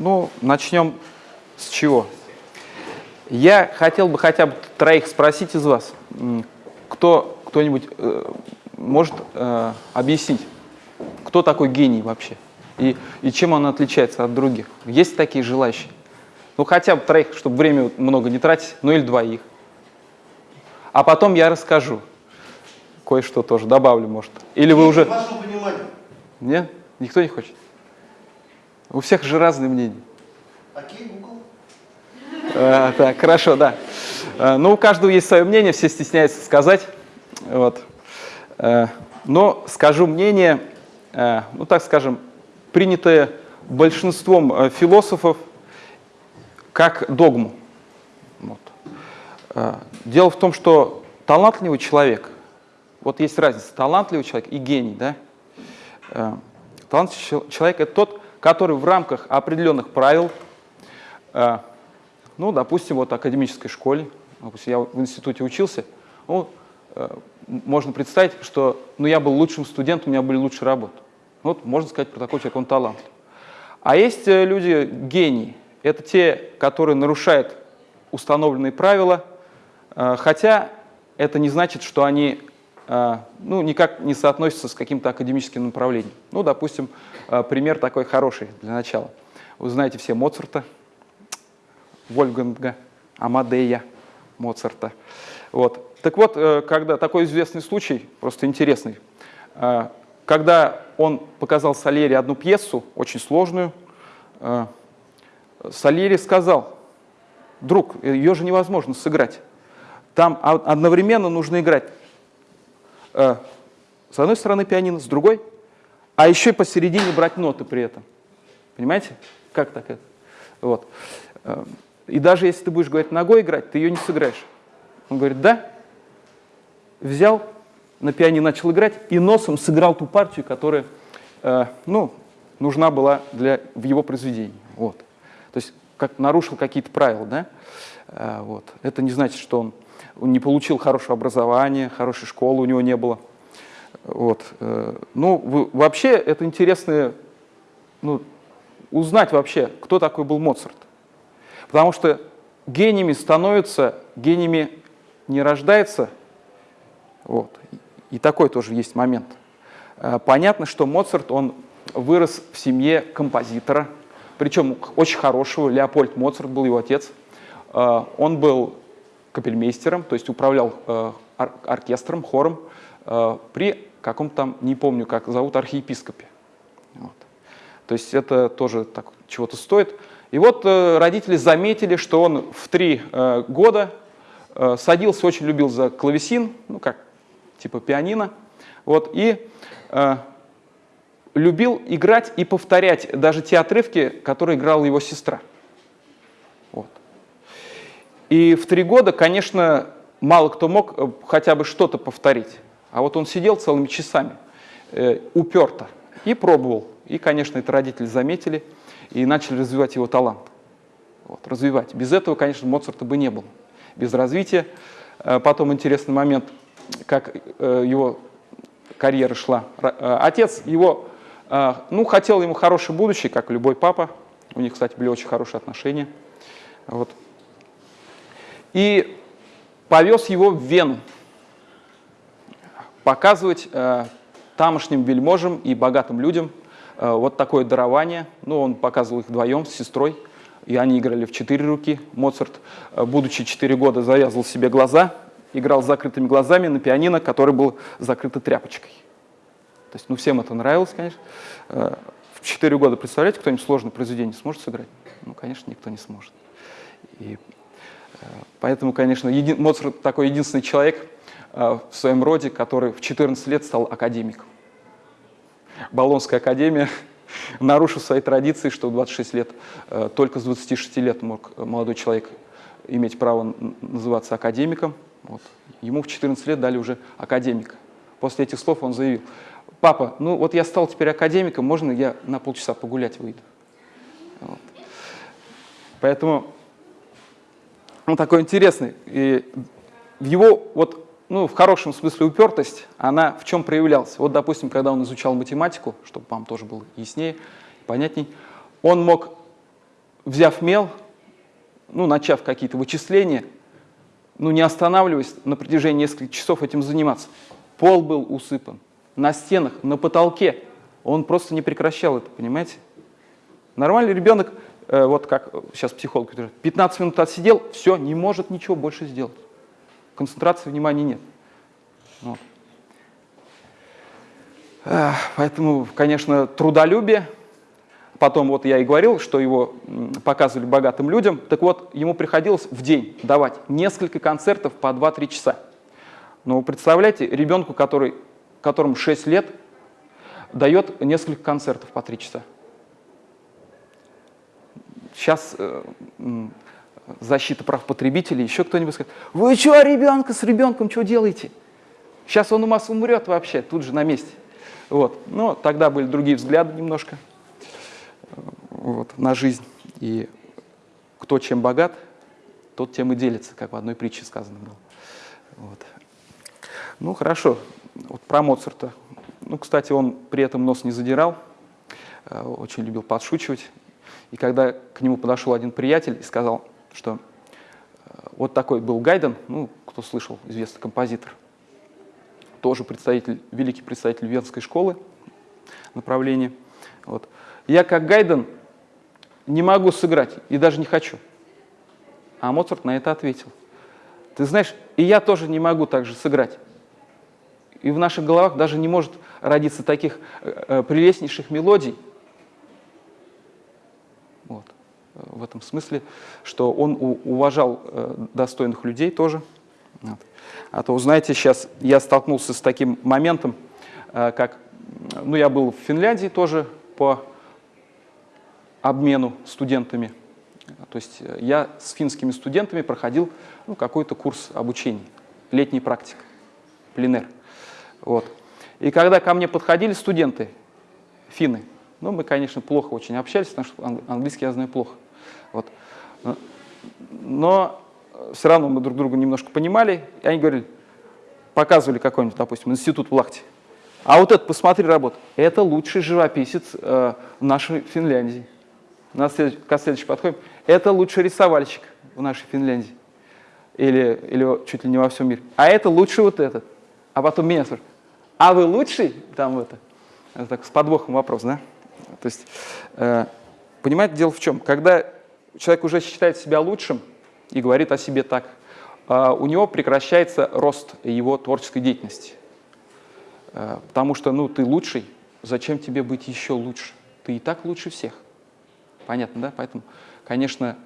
Ну, начнем с чего? Я хотел бы хотя бы троих спросить из вас, кто, кто-нибудь э, может э, объяснить, кто такой гений вообще и, и чем он отличается от других? Есть такие желающие? Ну, хотя бы троих, чтобы время много не тратить, ну или двоих. А потом я расскажу. Кое-что тоже добавлю, может. Или вы уже... Нет? Никто не хочет? У всех же разные мнения. Окей, Google. А, так, хорошо, да. А, ну, у каждого есть свое мнение, все стесняются сказать. Вот. А, но скажу мнение, а, ну, так скажем, принятое большинством а, философов как догму. Вот. А, дело в том, что талантливый человек, вот есть разница, талантливый человек и гений, да? А, талантливый человек – это тот, который в рамках определенных правил, э, ну, допустим, вот академической школе, допустим, я в институте учился, ну, э, можно представить, что ну, я был лучшим студентом, у меня были лучшие работы. Вот можно сказать про такого человека, он талантлив. А есть э, люди гении. Это те, которые нарушают установленные правила, хотя это не значит, что они ну, никак не соотносится с каким-то академическим направлением. Ну, допустим, а, пример такой хороший для начала. Вы знаете все Моцарта, Вольфганга, Амадея Моцарта. Вот. Так вот, э, когда такой известный случай, просто интересный, а, когда он показал Сальери одну пьесу, очень сложную, Сальери сказал, друг, ее же невозможно сыграть. Там одновременно нужно играть с одной стороны пианино, с другой, а еще и посередине брать ноты при этом. Понимаете? Как так это? Вот. Э, и даже если ты будешь говорить ногой играть, ты ее не сыграешь. Он говорит, да. Взял, на пианино начал играть и носом сыграл ту партию, которая э, ну, нужна была для, в его произведении. Вот. То есть как, нарушил какие-то правила. Да? Вот. Это не значит, что он он не получил хорошего образования, хорошей школы у него не было. Вот. Э, ну, вообще это интересно ну, узнать вообще, кто такой был Моцарт. Потому что гениями становятся, гениями не рождается. Вот. И такой тоже есть момент. Э, понятно, что Моцарт, он вырос в семье композитора, причем очень хорошего, Леопольд Моцарт был его отец. Э, он был капельмейстером, то есть управлял э, ор оркестром, хором э, при каком-то не помню, как зовут, архиепископе. Вот. То есть это тоже так чего-то стоит. И вот э, родители заметили, что он в три года э, садился, очень любил за клавесин, ну как, типа пианино, вот, и э, любил играть и повторять даже те отрывки, которые играла его сестра. И в три года, конечно, мало кто мог э, хотя бы что-то повторить. А вот он сидел целыми часами, э, уперто, и пробовал. И, конечно, это родители заметили и начали развивать его талант. Вот, развивать. Без этого, конечно, Моцарта бы не было. Без развития. Э, потом интересный момент, как э, его карьера шла. Отец его, ну, хотел ему хорошее будущее, как любой папа. У них, кстати, были очень хорошие отношения. Вот и повез его в Вену показывать э, тамошним вельможам и богатым людям э, вот такое дарование. Ну, он показывал их вдвоем с сестрой, и они играли в четыре руки. Моцарт, э, будучи четыре года, завязывал себе глаза, играл с закрытыми глазами на пианино, который был закрыто тряпочкой. То есть, ну, всем это нравилось, конечно. Э, в четыре года, представляете, кто-нибудь сложное произведение сможет сыграть? Ну, конечно, никто не сможет. И Поэтому, конечно, еди... Моцарт такой единственный человек э, в своем роде, который в 14 лет стал академиком. Болонская академия, нарушив свои традиции, что в 26 лет, э, только с 26 лет мог молодой человек иметь право называться академиком. Вот. Ему в 14 лет дали уже академика. После этих слов он заявил, папа, ну вот я стал теперь академиком, можно я на полчаса погулять выйду? Вот. Поэтому он такой интересный. И в его, вот, ну, в хорошем смысле упертость, она в чем проявлялась? Вот, допустим, когда он изучал математику, чтобы вам тоже было яснее, понятней, он мог взяв мел, ну, начав какие-то вычисления, ну, не останавливаясь на протяжении нескольких часов этим заниматься. Пол был усыпан, на стенах, на потолке. Он просто не прекращал это, понимаете? Нормальный ребенок, вот как сейчас психолог говорит, 15 минут отсидел, все, не может ничего больше сделать. Концентрации внимания нет. Вот. Поэтому, конечно, трудолюбие. Потом вот я и говорил, что его показывали богатым людям. Так вот, ему приходилось в день давать несколько концертов по 2-3 часа. Но вы представляете, ребенку, который, которому 6 лет, дает несколько концертов по 3 часа. Сейчас э, защита прав потребителей, еще кто-нибудь скажет, вы что, ребенка с ребенком, что делаете? Сейчас он у вас умрет вообще, тут же на месте. Вот. Но тогда были другие взгляды немножко вот, на жизнь. И кто чем богат, тот тем и делится, как в одной притче сказано было. Вот. Ну, хорошо. Вот про Моцарта. Ну, кстати, он при этом нос не задирал, э, очень любил подшучивать. И когда к нему подошел один приятель и сказал, что э, вот такой был Гайден, ну, кто слышал, известный композитор, тоже представитель, великий представитель Венской школы направления. Вот. Я как Гайден не могу сыграть и даже не хочу. А Моцарт на это ответил. Ты знаешь, и я тоже не могу так же сыграть. И в наших головах даже не может родиться таких э, э прелестнейших мелодий. Вот. В этом смысле, что он уважал э, достойных людей тоже. А то, знаете, сейчас я столкнулся с таким моментом, э, как, ну, я был в Финляндии тоже по обмену студентами. То есть э, я с финскими студентами проходил ну, какой-то курс обучения, летний практик, пленер. Вот. И когда ко мне подходили студенты, финны, ну, мы, конечно, плохо очень общались, потому что английский я знаю плохо. Вот. Но все равно мы друг друга немножко понимали, и они говорили, показывали какой-нибудь, допустим, институт в Лахте. А вот это, посмотри работу, это лучший живописец э, нашей Финляндии. На следующий, к следующему подходим. Это лучший рисовальщик в нашей Финляндии. Или, или чуть ли не во всем мире. А это лучший вот этот. А потом меня спрашивают, а вы лучший? Там это. это так, с подвохом вопрос, да? То есть, э, понимаете, дело в чем? Когда человек уже считает себя лучшим и говорит о себе так, э, у него прекращается рост его творческой деятельности. Э, потому что, ну, ты лучший, зачем тебе быть еще лучше? Ты и так лучше всех. Понятно, да? Поэтому, конечно,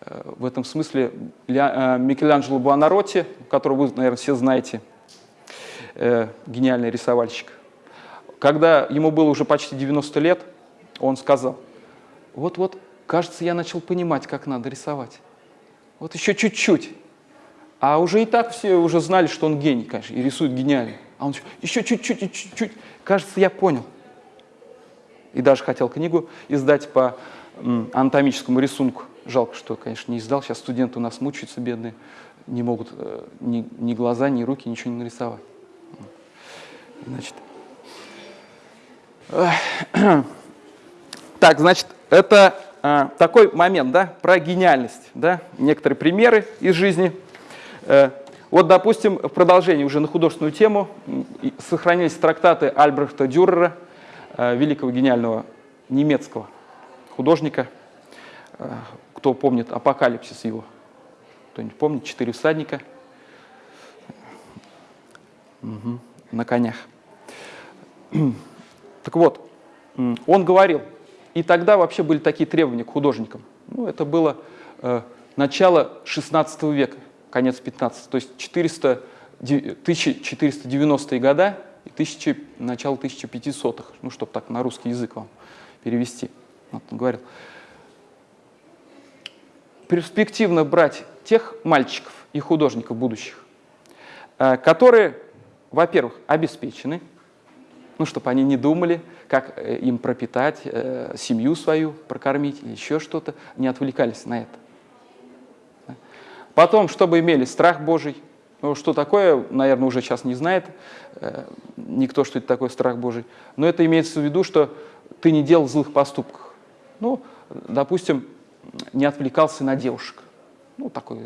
э, в этом смысле э, Микеланджело Буонаротти, которого вы, наверное, все знаете, э, гениальный рисовальщик, когда ему было уже почти 90 лет, он сказал, вот-вот, кажется, я начал понимать, как надо рисовать. Вот еще чуть-чуть. А уже и так все уже знали, что он гений, конечно, и рисует гениально. А он еще чуть-чуть, чуть-чуть. Кажется, я понял. И даже хотел книгу издать по анатомическому рисунку. Жалко, что, конечно, не издал. Сейчас студенты у нас мучаются, бедные, не могут э, ни, ни глаза, ни руки, ничего не нарисовать. Значит. Так, значит, это такой момент, да, про гениальность, да, некоторые примеры из жизни. Э, вот, допустим, в продолжении уже на художественную тему сохранились трактаты Альбрехта Дюрера, э, великого гениального немецкого художника. Э, кто помнит «Апокалипсис» его? Кто-нибудь помнит? «Четыре всадника» угу. на конях. Так вот, он говорил, и тогда вообще были такие требования к художникам. Ну, это было э, начало 16 века, конец 15 то есть 400, 1490-е года и 1000, начало 1500-х, ну, чтобы так на русский язык вам перевести. Вот он говорил, перспективно брать тех мальчиков и художников будущих, э, которые, во-первых, обеспечены, ну, чтобы они не думали, как э, им пропитать э, семью свою, прокормить или еще что-то, не отвлекались на это. Потом, чтобы имели страх Божий, ну, что такое, наверное, уже сейчас не знает э, никто, что это такое страх Божий, но это имеется в виду, что ты не делал злых поступков. Ну, допустим, не отвлекался на девушек. Ну, такой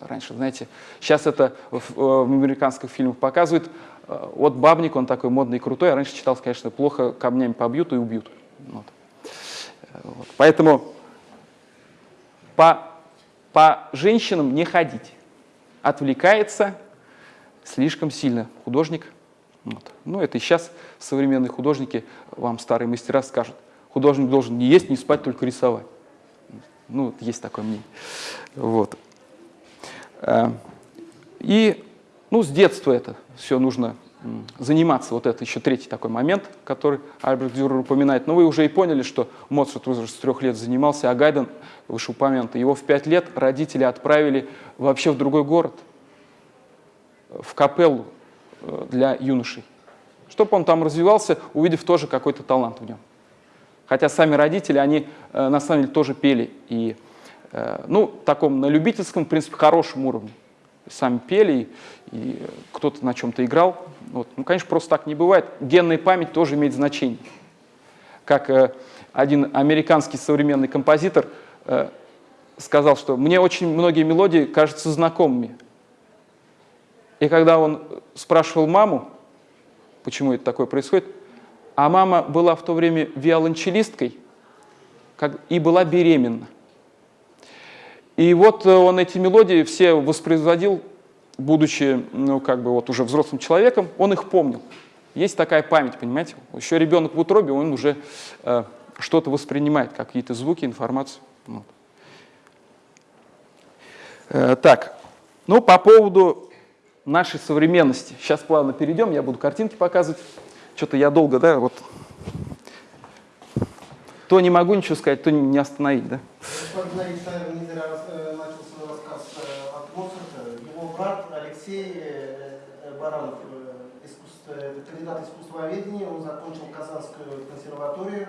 раньше, знаете, сейчас это в, в американских фильмах показывают. Вот бабник, он такой модный и крутой, а раньше читал, конечно, плохо, камнями побьют и убьют. Вот. Вот. Поэтому по, по женщинам не ходить. Отвлекается слишком сильно художник. Вот. Ну, это и сейчас современные художники, вам старые мастера скажут, художник должен не есть, не спать, только рисовать. Ну, есть такое мнение. Вот. Э, и ну, с детства это все нужно заниматься. Вот это еще третий такой момент, который Альберт Дюрер упоминает. Но вы уже и поняли, что Моцарт уже с трех лет занимался, а Гайден, вышеупомянутый, его в пять лет родители отправили вообще в другой город, в капеллу э, для юношей, чтобы он там развивался, увидев тоже какой-то талант в нем. Хотя сами родители, они э, на самом деле тоже пели. И, э, ну, таком на любительском, в принципе, хорошем уровне. Сами пели, и кто-то на чем-то играл. Вот. Ну, конечно, просто так не бывает. Генная память тоже имеет значение. Как э, один американский современный композитор э, сказал, что мне очень многие мелодии кажутся знакомыми. И когда он спрашивал маму, почему это такое происходит, а мама была в то время виолончелисткой как, и была беременна. И вот э, он эти мелодии все воспроизводил будучи, ну, как бы вот уже взрослым человеком, он их помнил. Есть такая память, понимаете? Еще ребенок в утробе, он уже э, что-то воспринимает, какие-то звуки, информацию. Вот. Э, так, ну, по поводу нашей современности. Сейчас плавно перейдем, я буду картинки показывать. Что-то я долго, да, вот то не могу ничего сказать, то не остановить, да? Брат Алексей э, э, Баранов, э, искусство, кандидат искусствоведения, он закончил Казанскую консерваторию,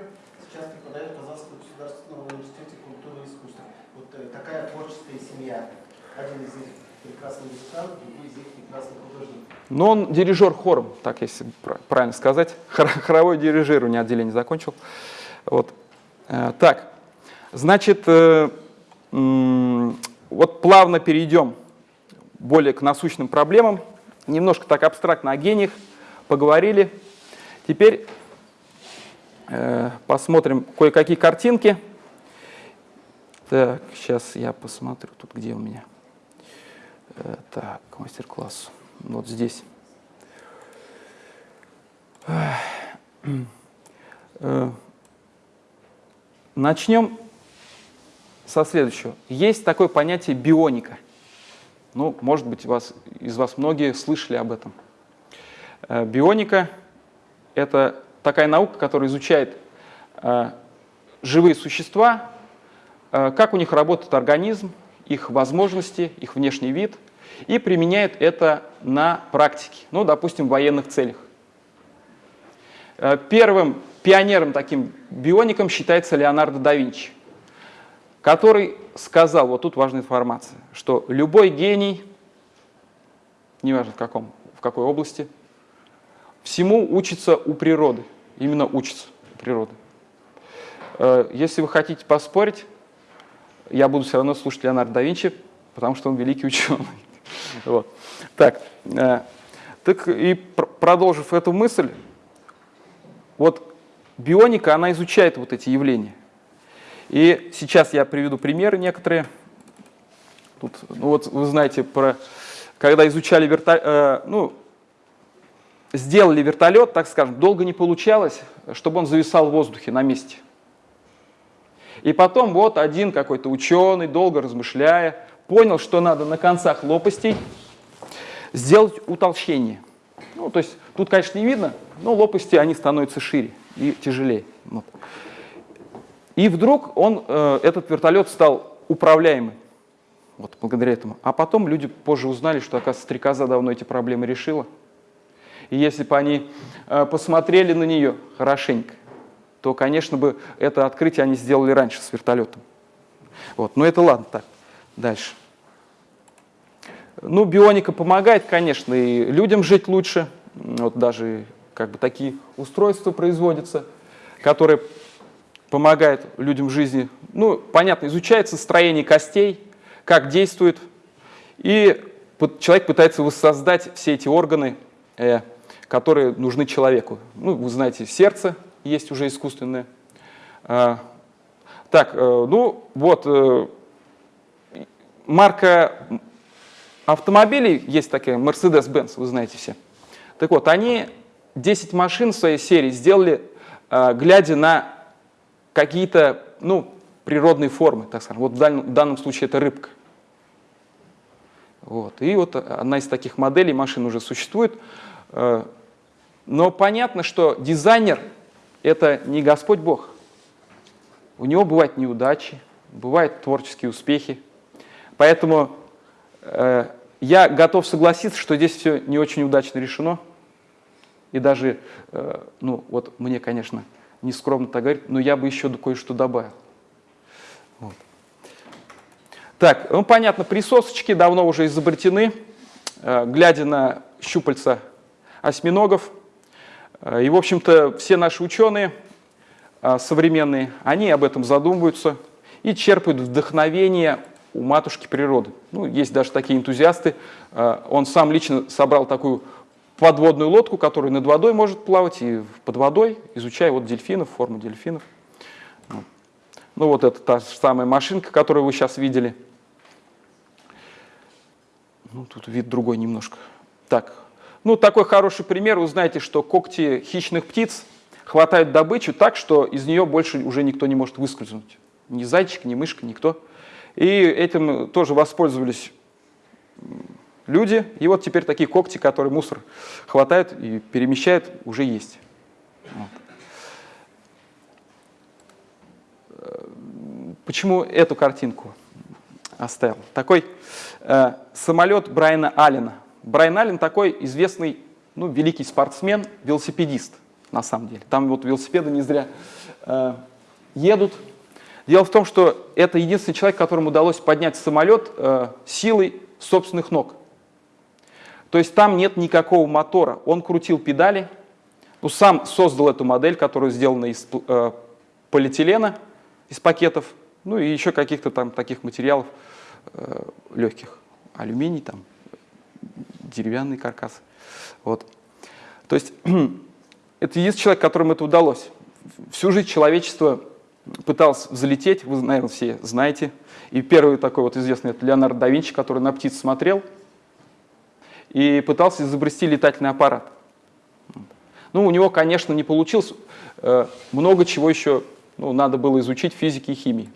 сейчас преподает в Казанском государственном университете культуры и искусства. Вот такая творческая семья. Один из них прекрасный музыкант, другой из них прекрасный художник. Но он дирижер хором, так если правильно сказать. Хоровой дирижирование отделение закончил. Вот. Так, значит, вот плавно перейдем более к насущным проблемам. Немножко так абстрактно о гениях поговорили. Теперь э, посмотрим кое-какие картинки. Так, сейчас я посмотрю, тут где у меня. Э, так, мастер-класс. Вот здесь. Э, начнем со следующего. Есть такое понятие бионика – ну, может быть, вас, из вас многие слышали об этом. Э, бионика — это такая наука, которая изучает э, живые существа, э, как у них работает организм, их возможности, их внешний вид, и применяет это на практике, ну, допустим, в военных целях. Первым пионером таким биоником считается Леонардо да Винчи который сказал, вот тут важная информация, что любой гений, неважно в, каком, в какой области, всему учится у природы, именно учится у природы. Э, если вы хотите поспорить, я буду все равно слушать Леонардо да Винчи, потому что он великий ученый. Вот. Так, э, так и продолжив эту мысль, вот бионика, она изучает вот эти явления. И сейчас я приведу примеры некоторые. Тут, ну вот вы знаете, про, когда изучали вертолет, э, ну, сделали вертолет, так скажем, долго не получалось, чтобы он зависал в воздухе на месте. И потом вот один какой-то ученый, долго размышляя, понял, что надо на концах лопастей сделать утолщение. Ну, то есть тут, конечно, не видно, но лопасти, они становятся шире и тяжелее. Вот. И вдруг он, э, этот вертолет стал управляемым. Вот благодаря этому. А потом люди позже узнали, что, оказывается, стрекоза давно эти проблемы решила. И если бы они э, посмотрели на нее хорошенько, то, конечно бы, это открытие они сделали раньше с вертолетом. Вот. Но это ладно, так, дальше. Ну, бионика помогает, конечно, и людям жить лучше. Вот даже как бы такие устройства производятся, которые помогает людям в жизни. Ну, понятно, изучается строение костей, как действует, и человек пытается воссоздать все эти органы, э, которые нужны человеку. Ну, вы знаете, сердце есть уже искусственное. Э, так, э, ну вот, э, марка автомобилей есть такая, Mercedes-Benz, вы знаете все. Так вот, они 10 машин в своей серии сделали, глядя на какие-то ну, природные формы, так скажем. Вот в данном, в данном случае это рыбка. Вот. И вот одна из таких моделей машин уже существует. Э, но понятно, что дизайнер – это не Господь Бог. У него бывают неудачи, бывают творческие успехи. Поэтому э, я готов согласиться, что здесь все не очень удачно решено. И даже, э, ну вот мне, конечно, не скромно так говорить, но я бы еще кое-что добавил. Вот. Так, ну понятно, присосочки давно уже изобретены, э, глядя на щупальца осьминогов. Э, и, в общем-то, все наши ученые э, современные, они об этом задумываются и черпают вдохновение у матушки природы. Ну, есть даже такие энтузиасты. Он сам лично собрал такую подводную лодку, которая над водой может плавать и под водой, изучая вот дельфинов, форму дельфинов. Ну вот это та самая машинка, которую вы сейчас видели. Ну, тут вид другой немножко. Так, ну такой хороший пример. Вы знаете, что когти хищных птиц хватают добычу так, что из нее больше уже никто не может выскользнуть. Ни зайчик, ни мышка, никто. И этим тоже воспользовались люди. И вот теперь такие когти, которые мусор хватают и перемещают, уже есть. Вот. Почему эту картинку оставил? Такой э, самолет Брайана Аллена. Брайан Аллен такой известный, ну, великий спортсмен, велосипедист, на самом деле. Там вот велосипеды не зря э, едут. Дело в том, что это единственный человек, которому удалось поднять самолет э, силой собственных ног. То есть там нет никакого мотора. Он крутил педали, ну, сам создал эту модель, которая сделана из э, полиэтилена, из пакетов, ну и еще каких-то там таких материалов э, легких. Алюминий, там, деревянный каркас. Вот. То есть это есть человек, которому это удалось. Всю жизнь человечество пыталось взлететь, вы, наверное, все знаете. И первый такой вот известный, это Леонардо да Винчи, который на птиц смотрел – и пытался изобрести летательный аппарат. Ну, у него, конечно, не получилось. Э, много чего еще ну, надо было изучить физики и химии.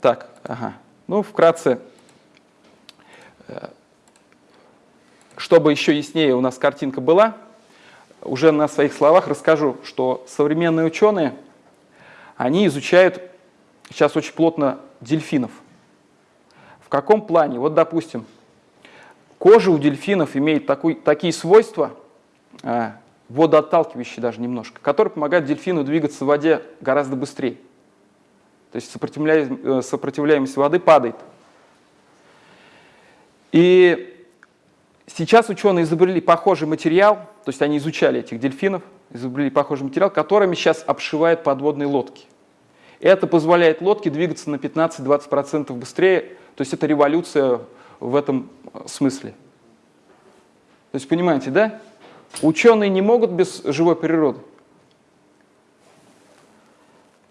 Так, ага. Ну, вкратце, э, чтобы еще яснее у нас картинка была, уже на своих словах расскажу, что современные ученые, они изучают сейчас очень плотно дельфинов. В каком плане? Вот, допустим, Кожа у дельфинов имеет такой, такие свойства, э, водоотталкивающие даже немножко, которые помогают дельфину двигаться в воде гораздо быстрее. То есть сопротивляемость, э, сопротивляемость воды падает. И сейчас ученые изобрели похожий материал, то есть они изучали этих дельфинов, изобрели похожий материал, которыми сейчас обшивают подводные лодки. Это позволяет лодке двигаться на 15-20% быстрее, то есть это революция в этом смысле. То есть, понимаете, да? Ученые не могут без живой природы.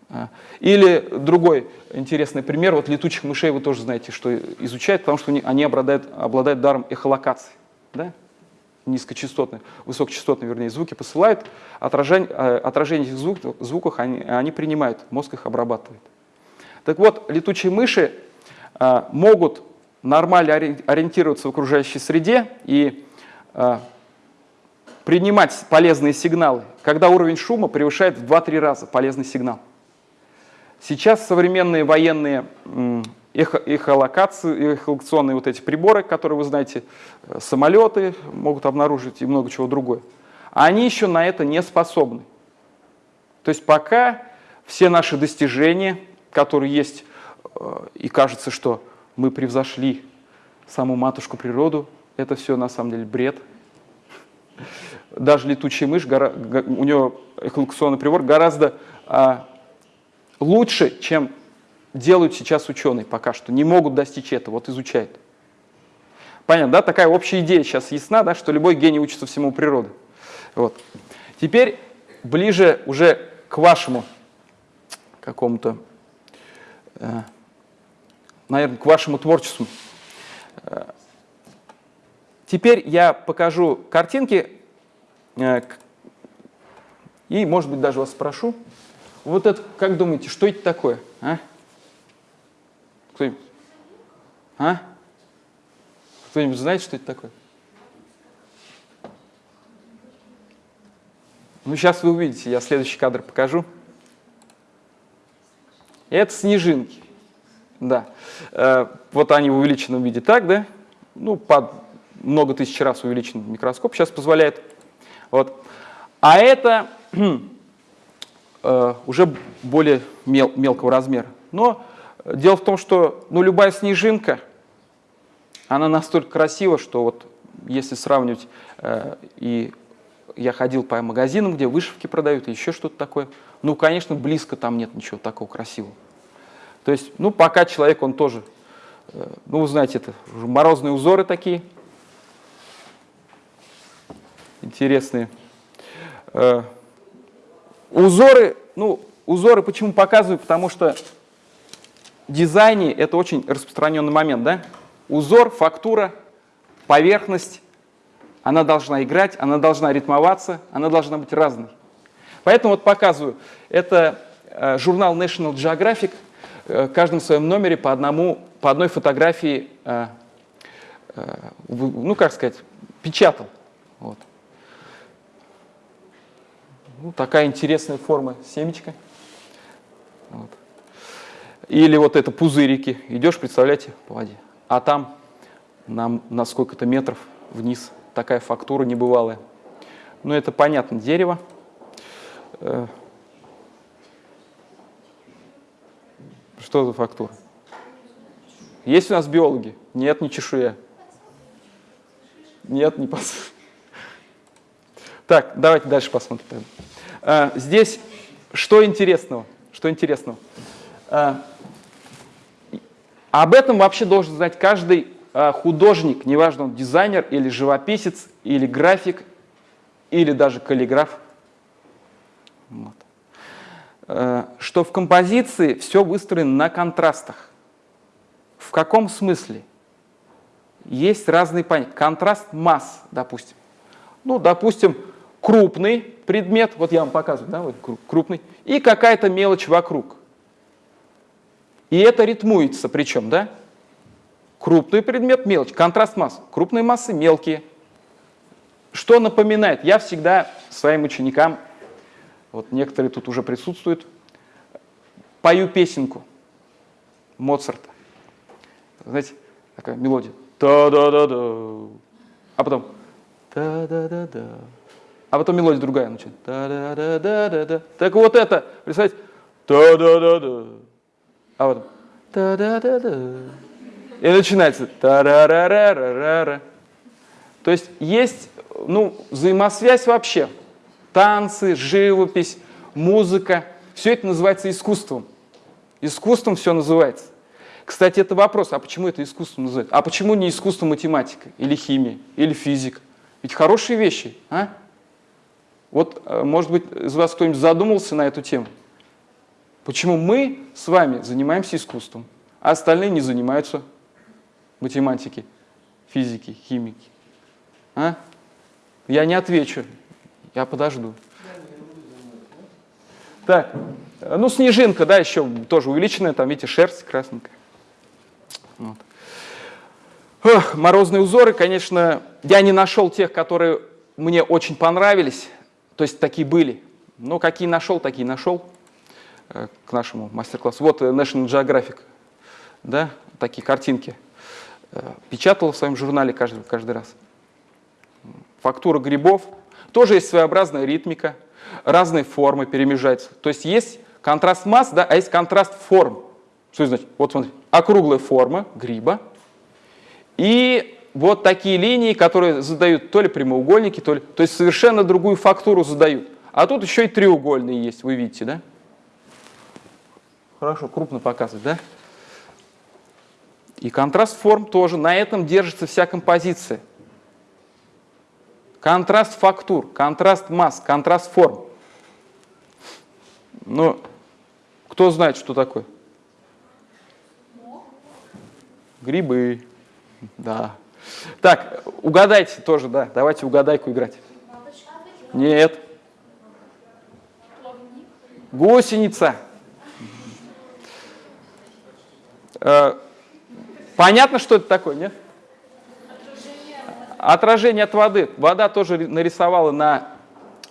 А. Или другой интересный пример, вот летучих мышей вы тоже знаете, что изучают, потому что они обладают, обладают даром эхолокации. Да? Низкочастотные, высокочастотные, вернее, звуки посылают, отражение, а, отражение этих звук, звуков они, они принимают, мозг их обрабатывает. Так вот, летучие мыши а, могут нормально ориентироваться в окружающей среде и э, принимать полезные сигналы, когда уровень шума превышает в 2-3 раза полезный сигнал. Сейчас современные военные эхо эхолокации, эхолокационные вот эти приборы, которые вы знаете, э, самолеты могут обнаружить и много чего другое, они еще на это не способны. То есть пока все наши достижения, которые есть, э, и кажется, что мы превзошли саму матушку природу. Это все на самом деле бред. Даже летучая мышь, у нее эхолокационный прибор гораздо а, лучше, чем делают сейчас ученые пока что, не могут достичь этого, вот изучают. Понятно, да? Такая общая идея сейчас ясна, да, что любой гений учится всему природы. Вот. Теперь ближе уже к вашему какому-то, э, наверное, к вашему творчеству. Теперь я покажу картинки э, и, может быть, даже вас спрошу. Вот это, как думаете, что это такое? А? Кто-нибудь? А? Кто-нибудь знает, что это такое? Ну, сейчас вы увидите, я следующий кадр покажу. Это снежинки. Да. Э, вот они в увеличенном виде так, да? Ну, под много тысяч раз увеличенный микроскоп сейчас позволяет. Вот. А это э, уже более мел, мелкого размера. Но дело в том, что ну, любая снежинка, она настолько красива, что вот если сравнивать, э, и я ходил по магазинам, где вышивки продают, и еще что-то такое, ну, конечно, близко там нет ничего такого красивого. То есть, ну, пока человек, он тоже, э, ну, вы знаете, это морозные узоры такие, интересные. Э, узоры, ну, узоры почему показываю? Потому что в дизайне это очень распространенный момент, да? Узор, фактура, поверхность, она должна играть, она должна ритмоваться, она должна быть разной. Поэтому вот показываю. Это э, журнал National Geographic, в каждом своем номере по, одному, по одной фотографии, ну, как сказать, печатал. Вот. Ну, такая интересная форма семечка. Вот. Или вот это пузырики. Идешь, представляете, по воде. А там на, на сколько-то метров вниз такая фактура небывалая. Ну, это понятно, дерево. Что за фактура? Есть у нас биологи? Нет, не чешуя. Нет, не пос. Так, давайте дальше посмотрим. А, здесь что интересного? Что интересного? А, об этом вообще должен знать каждый а, художник, неважно, он дизайнер или живописец, или график, или даже каллиграф. Вот. Что в композиции все выстроено на контрастах. В каком смысле? Есть разные понятия. Контраст масс, допустим. Ну, допустим, крупный предмет, вот я вам показываю, да, вот крупный, и какая-то мелочь вокруг. И это ритмуется причем, да? Крупный предмет, мелочь, контраст масс. Крупные массы, мелкие. Что напоминает? Я всегда своим ученикам, вот некоторые тут уже присутствуют, пою песенку Моцарта. Знаете, такая мелодия. Та-да-да-да. А потом та-да-да-да а потом мелодия другая начинает. Да -да -да -да -да -да. Так вот это, представьте, да да да да а потом да да да да и начинается та ра ра ра ра ра ра То есть есть ну, взаимосвязь вообще. Танцы, живопись, музыка. Все это называется искусством. Искусством все называется. Кстати, это вопрос, а почему это искусство называется? А почему не искусство математика, или химия, или физика? Ведь хорошие вещи, а? Вот, э, может быть, из вас кто-нибудь задумался на эту тему? Почему мы с вами занимаемся искусством, а остальные не занимаются математикой, физикой, химикой? А? Я не отвечу, я подожду. Так, ну снежинка, да, еще тоже увеличенная, там, видите, шерсть красненькая. Вот. Ох, морозные узоры, конечно, я не нашел тех, которые мне очень понравились. То есть такие были. Но какие нашел, такие нашел э, к нашему мастер-классу. Вот э, National Geographic, да, такие картинки. Э, печатал в своем журнале каждый, каждый раз. Фактура грибов. Тоже есть своеобразная ритмика, разные формы перемежаются. То есть есть контраст масс, да, а есть контраст форм. Что это значит? Вот смотрите, округлая форма гриба и вот такие линии, которые задают то ли прямоугольники, то ли... То есть совершенно другую фактуру задают. А тут еще и треугольные есть, вы видите, да? хорошо, крупно показывать, да? И контраст форм тоже. На этом держится вся композиция. Контраст фактур, контраст масс, контраст форм. Ну, кто знает, что такое? Грибы. Да. Так, угадайте тоже, да. Давайте угадайку играть. Нет. Гусеница. Э, понятно, что это такое, нет? Отражение от воды. Вода тоже нарисовала на,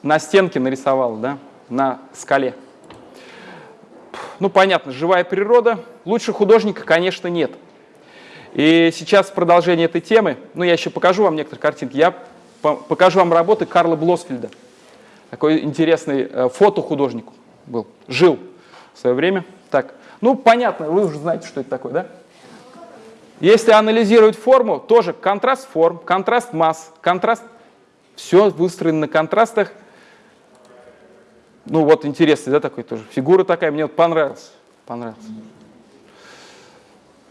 на стенке, нарисовала, да, на скале. Ну, понятно, живая природа. Лучше художника, конечно, нет. И сейчас в продолжение этой темы, ну, я еще покажу вам некоторые картинки, я покажу вам работы Карла Блосфельда. Такой интересный э, фотохудожник был, жил в свое время. Так, ну, понятно, вы уже знаете, что это такое, да? Если анализировать форму, тоже контраст форм, контраст масс, контраст, все выстроено на контрастах. Ну вот интересный, да, такой тоже. Фигура такая, мне вот понравилась. понравилась.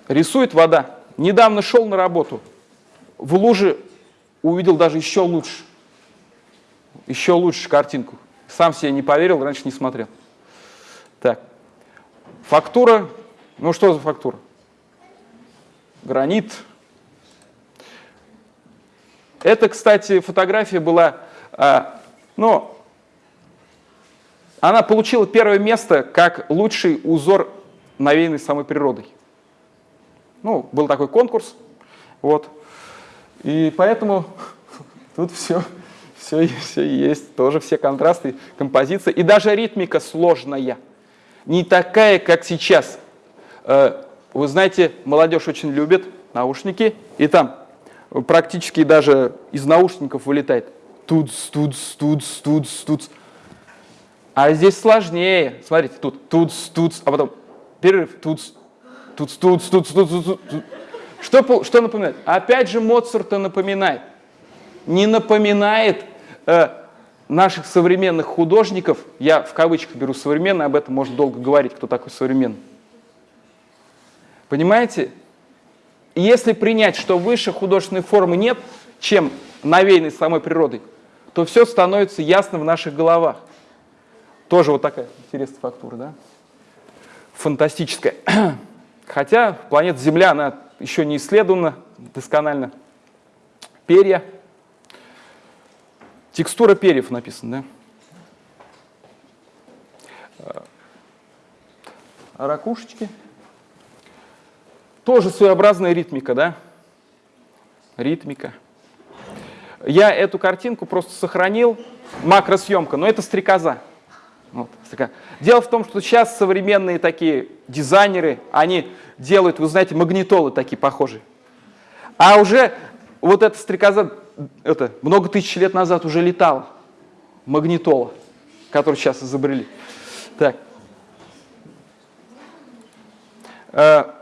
Рисует вода. Недавно шел на работу, в луже увидел даже еще лучше. Еще лучше картинку. Сам себе не поверил, раньше не смотрел. Так, фактура. Ну что за фактура? Гранит. Это, кстати, фотография была, а, ну, она получила первое место как лучший узор, навеянный самой природой. Ну, был такой конкурс, вот. И поэтому тут все, все, все есть, тоже все контрасты, композиция. И даже ритмика сложная, не такая, как сейчас. Э, вы знаете, молодежь очень любит наушники, и там практически даже из наушников вылетает тут, тут, тут, тут, тут. А здесь сложнее. Смотрите, тут, тут, тут, а потом перерыв, тут, тут, тут, тут, тут, тут. Что, что напоминает? Опять же Моцарта напоминает. Не напоминает э, наших современных художников, я в кавычках беру современный, об этом можно долго говорить, кто такой современный. Понимаете? Если принять, что выше художественной формы нет, чем навеянной самой природой, то все становится ясно в наших головах. Тоже вот такая интересная фактура, да? Фантастическая. Хотя планета Земля, она еще не исследована досконально. Перья. Текстура перьев написана, да? А ракушечки. Тоже своеобразная ритмика, да? Ритмика. Я эту картинку просто сохранил, макросъемка, но это стрекоза. Вот, Дело в том, что сейчас современные такие дизайнеры, они делают, вы знаете, магнитолы такие похожие. А уже вот эта стрекоза, это много тысяч лет назад уже летала. Магнитола, которую сейчас изобрели. Так.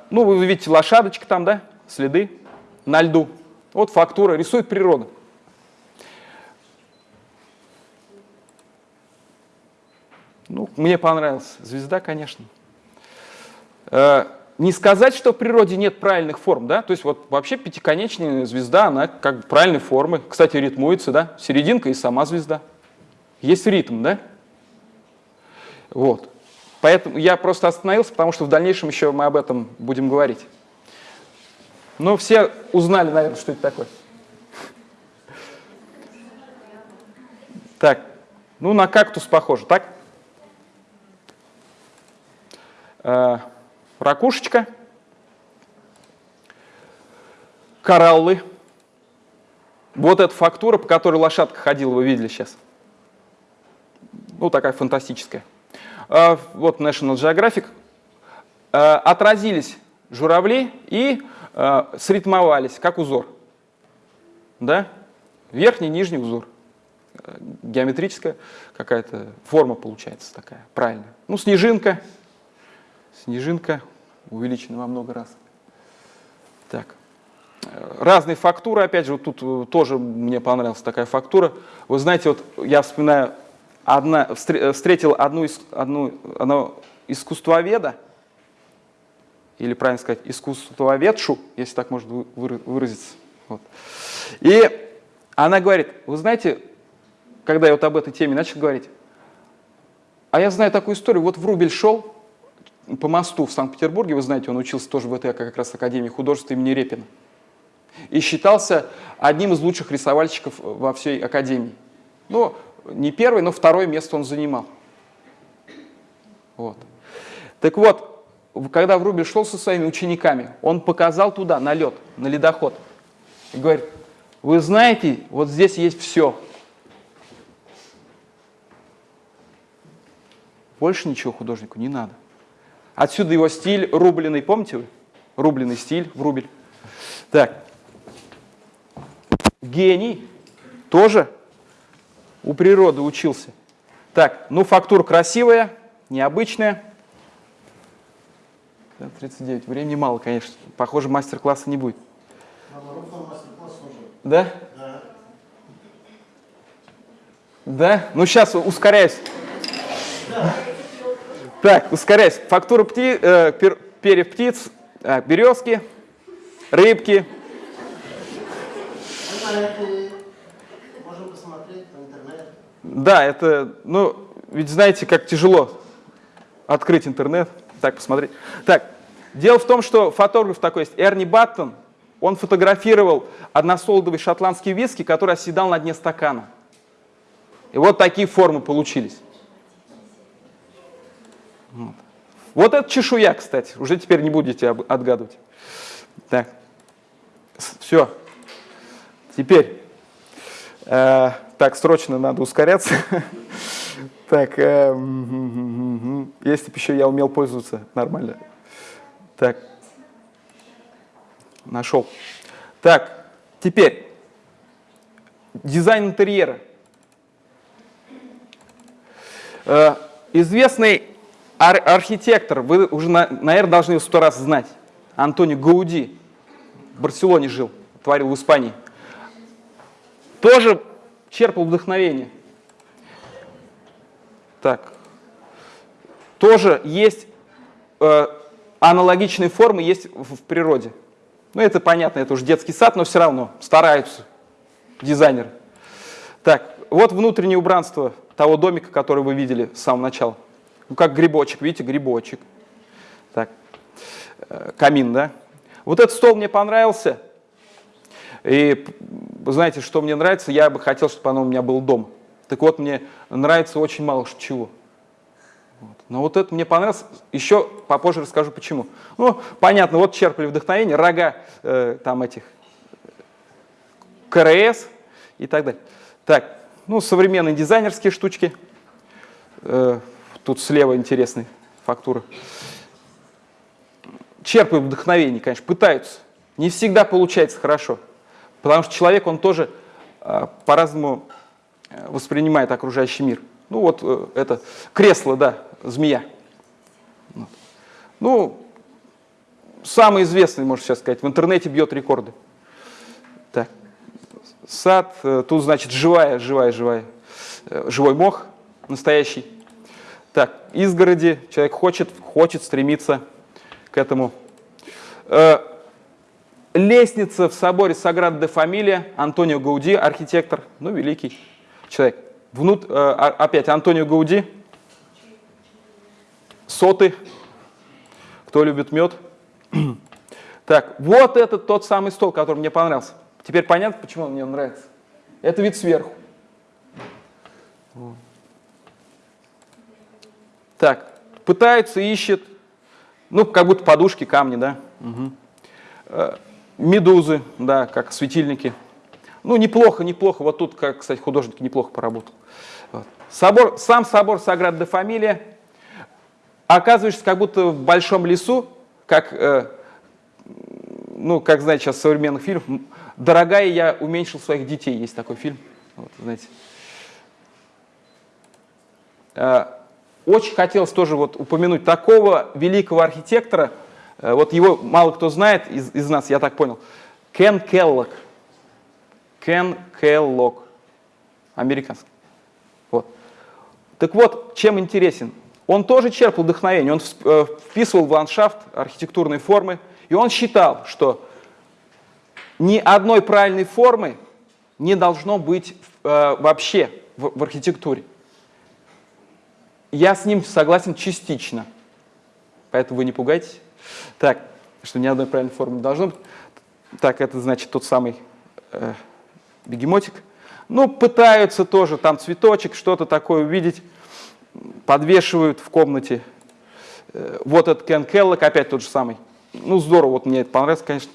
Ну, вы видите лошадочка там, да, следы на льду. Вот фактура, рисует природа. Ну, мне понравилась звезда, конечно. Э, не сказать, что в природе нет правильных форм, да, то есть вот вообще пятиконечная звезда, она как бы правильной формы, кстати, ритмуется, да, серединка и сама звезда. Есть ритм, да? Вот. Поэтому я просто остановился, потому что в дальнейшем еще мы об этом будем говорить. Ну, все узнали, наверное, что это такое. Так, ну на кактус похоже, так? Э, ракушечка, кораллы. Вот эта фактура, по которой лошадка ходила, вы видели сейчас. Ну, такая фантастическая. Э, вот National Geographic. Э, отразились журавли и сритмовались, как узор. Да? Верхний, нижний узор. Геометрическая какая-то форма получается такая, правильно. Ну, снежинка, снежинка увеличена во много раз. Так. Разные фактуры, опять же, вот тут э, тоже мне понравилась такая фактура. Вы знаете, вот я вспоминаю, одна, встретил одну, одну, одного искусствоведа, или, правильно сказать, искусствоведшу, если так можно выразиться. Вот. И она говорит, вы знаете, когда я вот об этой теме начал говорить, а я знаю такую историю, вот Врубель шел по мосту в Санкт-Петербурге, вы знаете, он учился тоже в этой как раз Академии художеств имени Репина, и считался одним из лучших рисовальщиков во всей Академии. Ну, не первый, но второе место он занимал. Вот. Так вот, когда Врубель шел со своими учениками, он показал туда, на лед, на ледоход, и говорит, вы знаете, вот здесь есть все. Больше ничего художнику не надо. Отсюда его стиль рубленый, помните вы? Рубленый стиль, врубель. Так. Гений тоже у природы учился. Так, ну фактура красивая, необычная. 39. Времени мало, конечно. Похоже, мастер-класса не будет. Да? Да. Да? Ну сейчас ускоряюсь. Да. Так, ускоряйся. Фактура пти, э, пер, перьев птиц, э, березки, рыбки. Можем посмотреть по интернету. Да, это, ну, ведь знаете, как тяжело открыть интернет, так посмотреть. Так, дело в том, что фотограф такой есть, Эрни Баттон, он фотографировал односолодовый шотландский виски, который оседал на дне стакана. И вот такие формы получились. Вот. вот это чешуя, кстати. Уже теперь не будете отгадывать. Так. Все. Теперь. Э, так, срочно надо ускоряться. так. Э, если бы еще я умел пользоваться нормально. Так. Нашел. Так. Теперь. Дизайн интерьера. Э, известный Ар архитектор, вы уже, наверное, должны сто раз знать. Антонио Гауди. В Барселоне жил, творил в Испании. Тоже черпал вдохновение. Так. Тоже есть э, аналогичные формы есть в, в природе. Ну, это понятно, это уже детский сад, но все равно стараются дизайнеры. Так, вот внутреннее убранство того домика, который вы видели с самого начала. Ну, как грибочек, видите, грибочек. Так, э, камин, да? Вот этот стол мне понравился. И знаете, что мне нравится? Я бы хотел, чтобы оно у меня был дом. Так вот, мне нравится очень мало чего. Вот. Но вот это мне понравилось. Еще попозже расскажу, почему. Ну, понятно, вот черпали вдохновение, рога э, там этих КРС и так далее. Так, ну, современные дизайнерские штучки. Э, Тут слева интересная фактура. Черпают вдохновение, конечно, пытаются. Не всегда получается хорошо. Потому что человек, он тоже э, по-разному э, воспринимает окружающий мир. Ну вот э, это кресло, да, змея. Ну, самый известный, можно сейчас сказать, в интернете бьет рекорды. Так. Сад, тут, значит, живая, живая, живая, живой мох настоящий. Так, изгороди, человек хочет, хочет стремиться к этому. Лестница в соборе Саград де Фамилия, Антонио Гауди, архитектор, ну, великий человек. Внут, э, опять Антонио Гауди, соты, кто любит мед. Так, вот этот тот самый стол, который мне понравился. Теперь понятно, почему он мне нравится. Это вид сверху. Так, пытается, ищет, ну, как будто подушки, камни, да. Угу. Медузы, да, как светильники. Ну, неплохо, неплохо. Вот тут, как, кстати, художник неплохо поработал. Вот. Собор, сам собор Саград де Фамилия. Оказываешься как будто в большом лесу, как, э, ну, как знаете, сейчас современных фильмов. «Дорогая, я уменьшил своих детей». Есть такой фильм. Вот, знаете. Э, очень хотелось тоже вот упомянуть такого великого архитектора, вот его мало кто знает из, из нас, я так понял, Кен Келлок. Кен Келлок, американский. Вот. Так вот, чем интересен? он тоже черпал вдохновение, он э, вписывал в ландшафт архитектурные формы, и он считал, что ни одной правильной формы не должно быть э, вообще в, в архитектуре. Я с ним согласен частично, поэтому вы не пугайтесь. Так, что ни одной правильной формы не должно быть. Так, это значит тот самый э, бегемотик. Ну, пытаются тоже там цветочек, что-то такое увидеть, подвешивают в комнате. Э, вот этот Кен Келлок, опять тот же самый. Ну, здорово, вот мне это понравилось, конечно.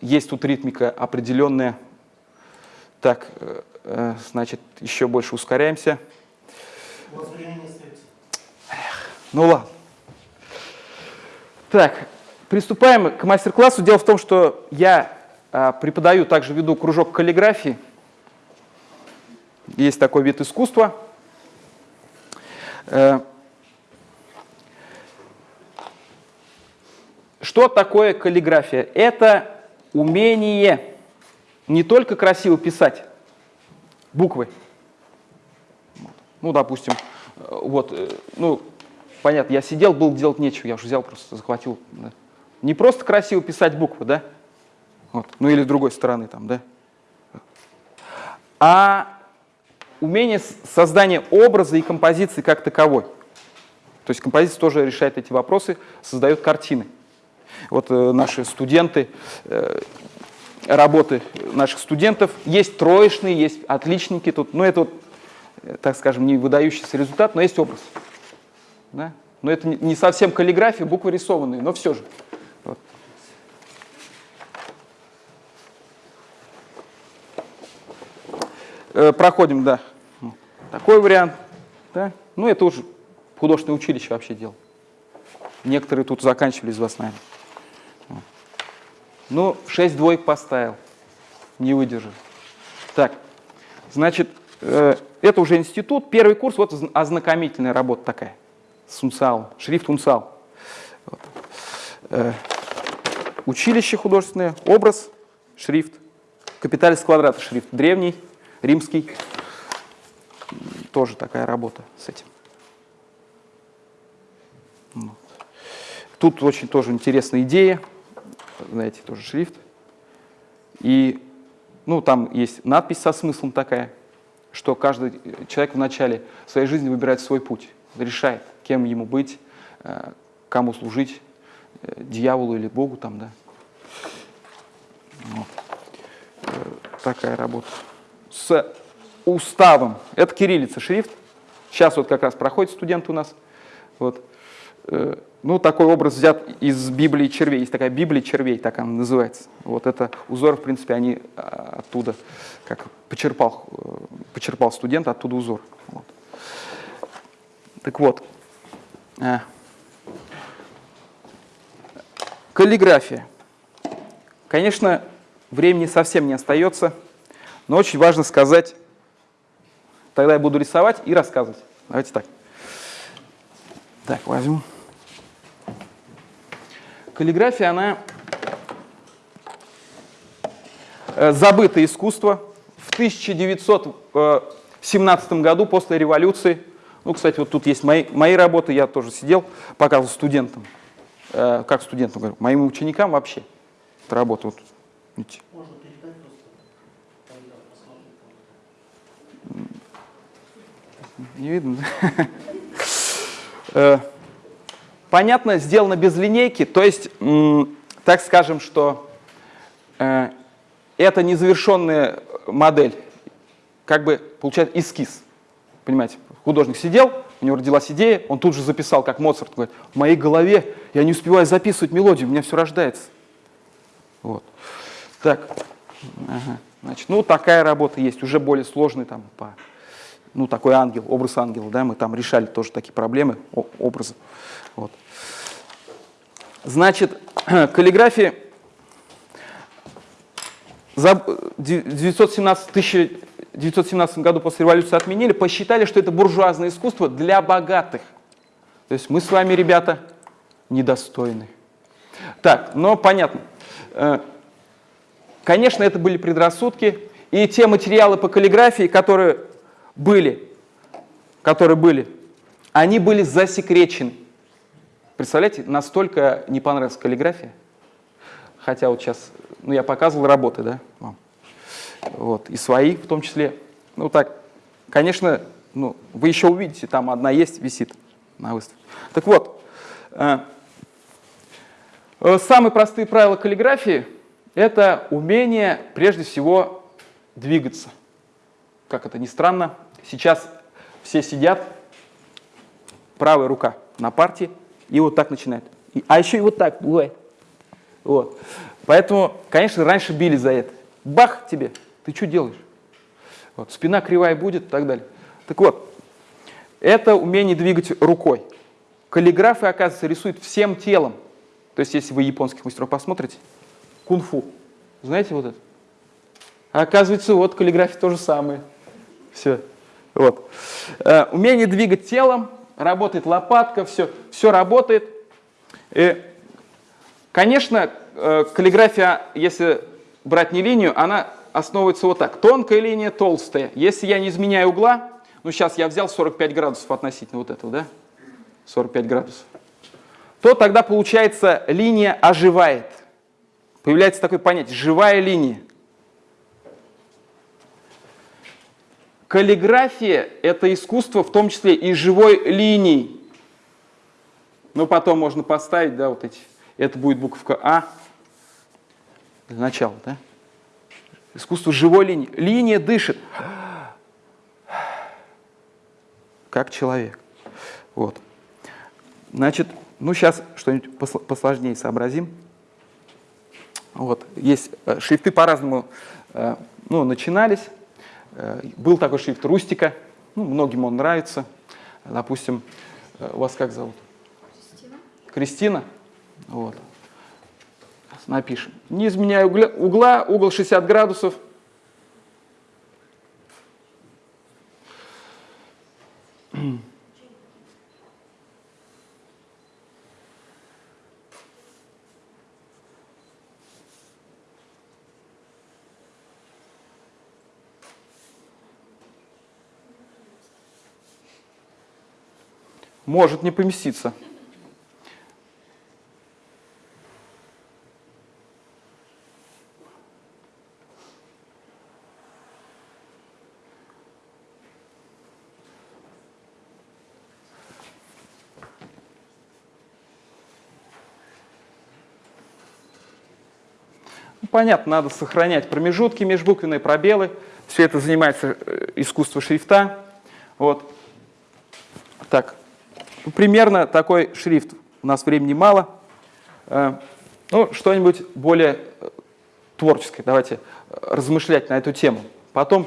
Есть тут ритмика определенная. Так, э, э, значит, еще больше ускоряемся. Ну ладно. Так, приступаем к мастер-классу. Дело в том, что я а, преподаю, также веду кружок каллиграфии. Есть такой вид искусства. Э, Что такое каллиграфия? Это умение не только красиво писать буквы. Ну, допустим, э, вот, э, ну, понятно, я сидел, был делать нечего, я уже взял, просто захватил. Да. Не просто красиво писать буквы, да? Вот. Ну или с другой стороны там, да? А умение создания образа и композиции как таковой. То есть композиция тоже решает эти вопросы, создает картины. Вот э, наши студенты, э, работы наших студентов, есть троечные, есть отличники тут, ну это вот, э, так скажем, не выдающийся результат, но есть образ. Да? Но это не совсем каллиграфия, буквы рисованные, но все же. Вот. Э, проходим, да. Такой вариант. Да? Ну, это уже художественное училище вообще делал. Некоторые тут заканчивали из вас, наверное. Ну, 6 двоек поставил. Не выдержал. Так, значит, э, это уже институт. Первый курс, вот ознакомительная работа такая. С унциалом. Шрифт унциал. Вот. Э, училище художественное, образ, шрифт. Капиталис квадрата шрифт. Древний, римский. Тоже такая работа с этим. Тут очень тоже интересная идея знаете, тоже шрифт. И ну, там есть надпись со смыслом такая, что каждый человек в начале своей жизни выбирает свой путь, решает, кем ему быть, э, кому служить, э, дьяволу или Богу там, да. Вот. Э, такая работа. С уставом. Это кириллица, шрифт. Сейчас вот как раз проходит студент у нас. Вот. Ну, такой образ взят из Библии червей. Есть такая Библия червей, так она называется. Вот это узор, в принципе, они а, оттуда, как почерпал, почерпал студент, оттуда узор. Вот. Так вот. Каллиграфия. Конечно, времени совсем не остается, но очень важно сказать, тогда я буду рисовать и рассказывать. Давайте так. Так, возьму. Каллиграфия, она э, забытое искусство. В 1917 году, после революции, ну, кстати, вот тут есть мои, мои работы, я тоже сидел, показывал студентам, э, как студентам, говорю, моим ученикам вообще. Это работа. Вот, видите. Не видно, да? Понятно, сделано без линейки, то есть, так скажем, что э, это незавершенная модель, как бы получается эскиз. Понимаете, художник сидел, у него родилась идея, он тут же записал, как Моцарт говорит, в моей голове я не успеваю записывать мелодию, у меня все рождается. Вот. Так, ага. значит, ну такая работа есть, уже более сложный там, по, ну такой ангел, образ ангела, да, мы там решали тоже такие проблемы, образы. Вот. Значит, каллиграфия за 917, 1917 году после революции отменили, посчитали, что это буржуазное искусство для богатых. То есть мы с вами, ребята, недостойны. Так, но понятно. Э, конечно, это были предрассудки, и те материалы по каллиграфии, которые были, которые были Они были засекречены. Представляете, настолько не понравилась каллиграфия. Хотя вот сейчас, ну я показывал работы, да, вам. Вот, и свои в том числе. Ну так, конечно, ну, вы еще увидите, там одна есть, висит на выставке. Так вот, э, э, самые простые правила каллиграфии – это умение, прежде всего, двигаться. Как это ни странно, сейчас все сидят, правая рука на партии, и вот так начинает. И, а еще и вот так бывает. Вот. Поэтому, конечно, раньше били за это. Бах тебе, ты что делаешь? Вот, спина кривая будет и так далее. Так вот, это умение двигать рукой. Каллиграфы, оказывается, рисуют всем телом. То есть, если вы японских мастеров посмотрите, кунг-фу, знаете вот это? А оказывается, вот каллиграфия то же самое. Все. Вот. Э, умение двигать телом, работает лопатка, все, все работает. И, конечно, э, каллиграфия, если брать не линию, она основывается вот так. Тонкая линия, толстая. Если я не изменяю угла, ну сейчас я взял 45 градусов относительно вот этого, да? 45 градусов. То тогда получается линия оживает. Появляется такое понятие «живая линия». Каллиграфия – это искусство, в том числе и живой линией. Ну, потом можно поставить, да, вот эти. Это будет буковка А для начала, да? Искусство живой линии. Линия дышит. Как человек. Вот. Значит, ну сейчас что-нибудь посложнее сообразим. Вот. Есть э, шрифты по-разному э, ну, начинались. Э, был такой шрифт Рустика, ну, многим он нравится. Допустим, вас как зовут? Кристина. Кристина? Вот напишем. Не изменяя угла, угла, угол 60 градусов. Может не поместиться. Понятно, надо сохранять промежутки, межбуквенные пробелы. Все это занимается э, искусство шрифта. Вот. Так, примерно такой шрифт. У нас времени мало. Э, ну, что-нибудь более э, творческое. Давайте размышлять на эту тему. Потом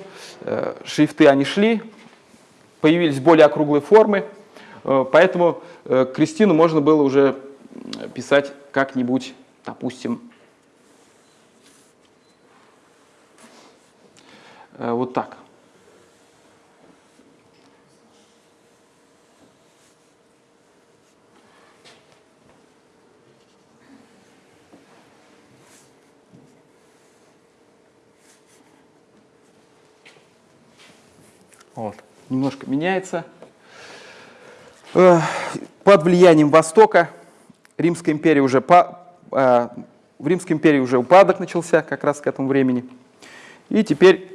шрифты, они шли, появились более округлые формы, поэтому Кристину можно было уже писать как-нибудь, допустим, вот так. Вот. Немножко меняется. Э, под влиянием Востока Римская империя уже по, э, в Римской империи уже упадок начался как раз к этому времени. И теперь Э,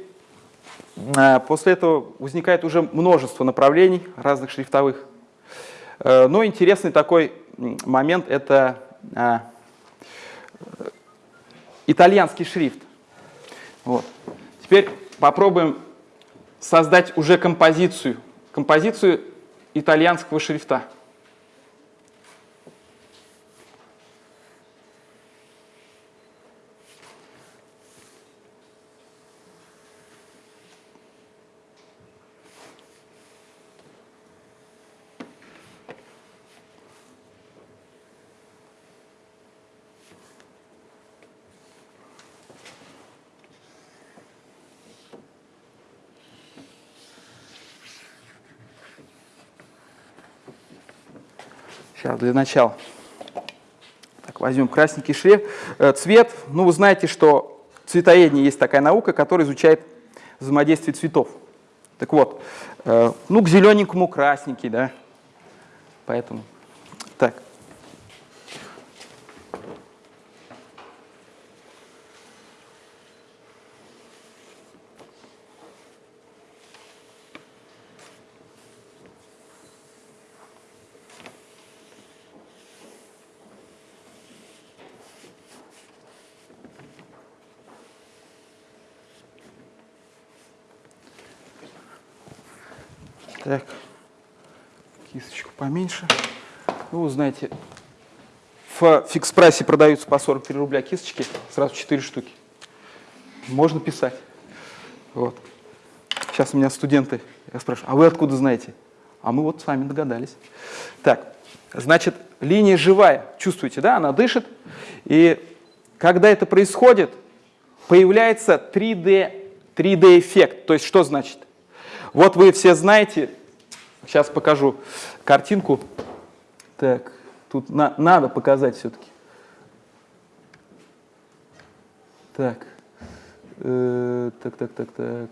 после этого возникает уже множество направлений разных шрифтовых. Э, но интересный такой момент – это э, итальянский шрифт. Вот. Теперь попробуем создать уже композицию, композицию итальянского шрифта. Сейчас для начала. Так, возьмем красненький шрифт. Э, цвет. Ну, вы знаете, что цветоедение есть такая наука, которая изучает взаимодействие цветов. Так вот, э, ну, к зелененькому красненький, да. Поэтому так. Так, кисточку поменьше. Ну, вы знаете, в фикс-прайсе продаются по 43 рубля кисточки, сразу 4 штуки. Можно писать. Вот. Сейчас у меня студенты, я спрашиваю, а вы откуда знаете? А мы вот с вами догадались. Так, значит, линия живая, чувствуете, да, она дышит. И когда это происходит, появляется 3D, 3D-эффект. То есть что значит? Вот вы все знаете, сейчас покажу картинку. Так, тут на, надо показать все-таки. Так, э, так, так, так, так.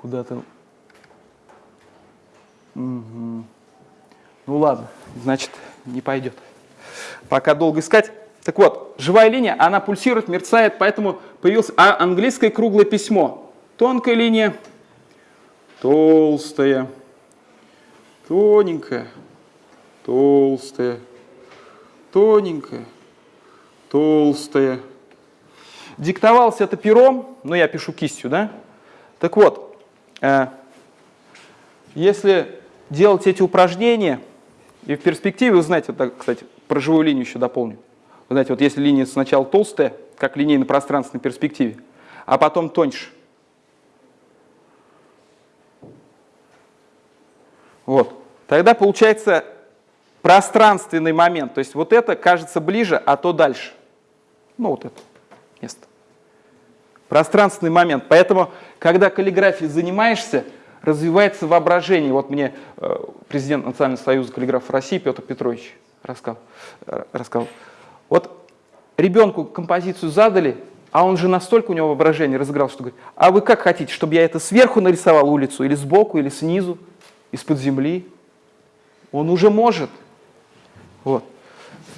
Куда-то. Угу. Ну ладно, значит, не пойдет. Пока долго искать. Так вот, живая линия, она пульсирует, мерцает, поэтому появилось а английское круглое письмо. Тонкая линия, толстая, тоненькая, толстая, тоненькая, толстая. Диктовалось это пером, но я пишу кистью, да? Так вот, э, если делать эти упражнения, и в перспективе, вы знаете, вот кстати, про живую линию еще дополню. Знаете, вот если линия сначала толстая, как линейно-пространственной перспективе, а потом тоньше. Вот. Тогда получается пространственный момент. То есть вот это кажется ближе, а то дальше. Ну вот это место. Пространственный момент. Поэтому, когда каллиграфией занимаешься, развивается воображение. Вот мне э, президент Национального союза каллиграфов России Петр Петрович рассказал. Э, рассказал. Вот ребенку композицию задали, а он же настолько у него воображение разыграл, что говорит, а вы как хотите, чтобы я это сверху нарисовал улицу, или сбоку, или снизу, из-под земли? Он уже может. Вот.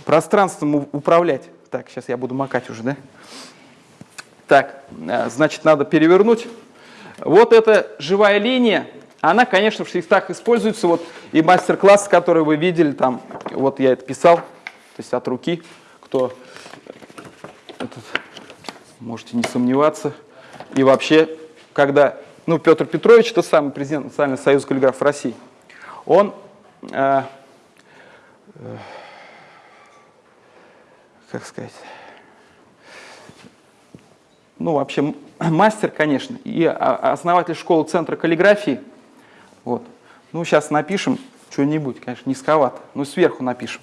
Пространством управлять. Так, сейчас я буду макать уже, да? Так, э, значит, надо перевернуть. Вот эта живая линия, она, конечно, в шрифтах используется. Вот и мастер-класс, который вы видели, там, вот я это писал, то есть от руки кто этот, можете не сомневаться. И вообще, когда, ну, Петр Петрович, это самый президент Национального союза каллиграфов России, он, э, э, как сказать, ну, вообще, мастер, конечно, и основатель школы Центра каллиграфии. Вот. Ну, сейчас напишем что-нибудь, конечно, низковато, но сверху напишем.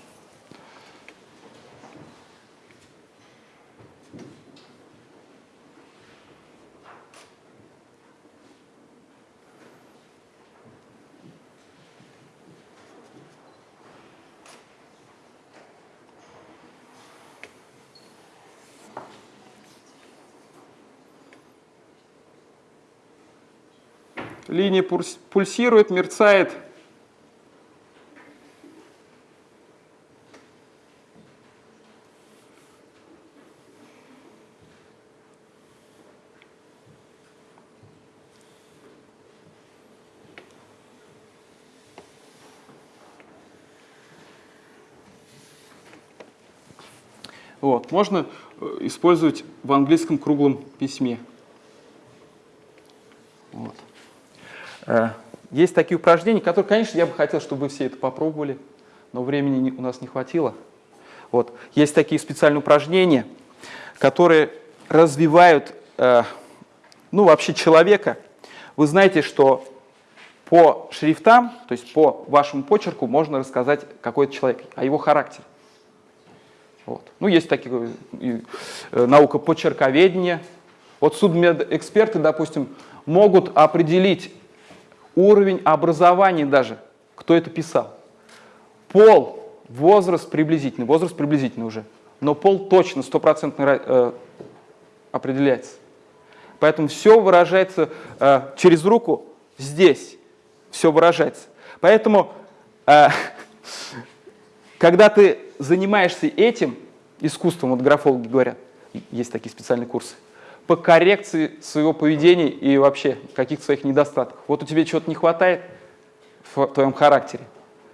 Линия пульсирует, мерцает. Вот. Можно э, использовать в английском круглом письме. Вот. Э, есть такие упражнения, которые, конечно, я бы хотел, чтобы вы все это попробовали, но времени у нас не хватило. Вот. Есть такие специальные упражнения, которые развивают э, ну, вообще человека. Вы знаете, что по шрифтам, то есть по вашему почерку, можно рассказать какой-то человек, о его характере. Вот. Ну, есть такие, и, э, наука почерковедения. Вот судмедэксперты, допустим, могут определить уровень образования даже, кто это писал. Пол, возраст приблизительный, возраст приблизительный уже, но пол точно, стопроцентно э, определяется. Поэтому все выражается э, через руку здесь. все выражается. Поэтому, э, когда ты занимаешься этим искусством, вот графологи говорят, есть такие специальные курсы, по коррекции своего поведения и вообще каких-то своих недостатков. Вот у тебя чего-то не хватает в твоем характере,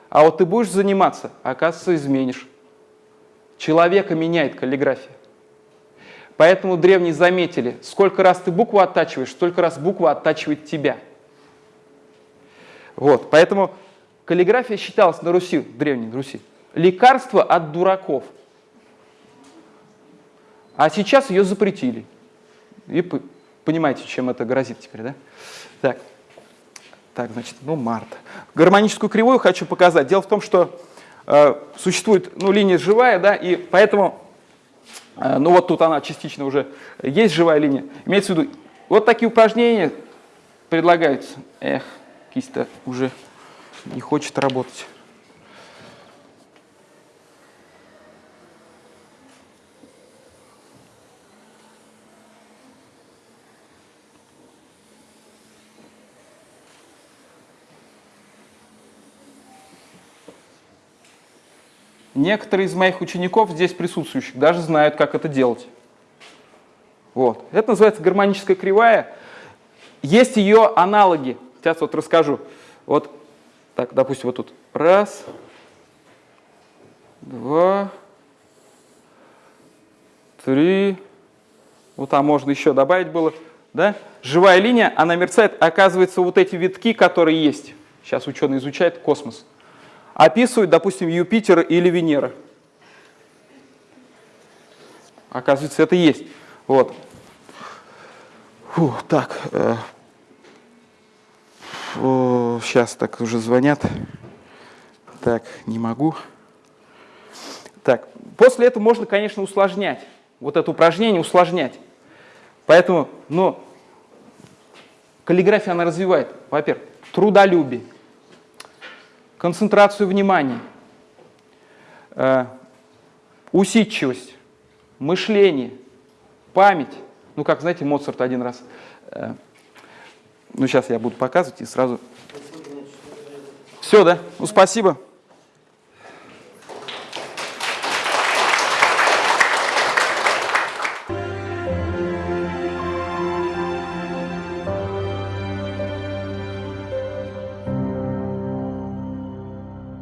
а вот ты будешь заниматься, оказывается, изменишь. Человека меняет каллиграфия. Поэтому древние заметили, сколько раз ты букву оттачиваешь, столько раз буква оттачивает тебя. Вот, поэтому каллиграфия считалась на Руси, в Древней Руси, лекарство от дураков. А сейчас ее запретили. И понимаете, чем это грозит теперь, да? Так, так значит, ну, марта. Гармоническую кривую хочу показать. Дело в том, что э, существует, ну, линия живая, да, и поэтому, э, ну, вот тут она частично уже есть живая линия. Имеется в виду, вот такие упражнения предлагаются. Эх, кисть-то уже не хочет работать. Некоторые из моих учеников здесь присутствующих даже знают, как это делать. Вот. Это называется гармоническая кривая. Есть ее аналоги. Сейчас вот расскажу. Вот так, допустим, вот тут. Раз, два, три. Вот там можно еще добавить было. Да? Живая линия, она мерцает. Оказывается, вот эти витки, которые есть. Сейчас ученые изучают космос описывают, допустим, Юпитер или Венера. Оказывается, это есть. Вот. Фу, так. Э, сейчас так уже звонят. Так, не могу. Так, после этого можно, конечно, усложнять. Вот это упражнение усложнять. Поэтому, ну, каллиграфия, она развивает, во-первых, трудолюбие, концентрацию внимания, э, усидчивость, мышление, память. Ну, как, знаете, Моцарт один раз, э, ну, сейчас я буду показывать и сразу... Все, да? Ну, спасибо.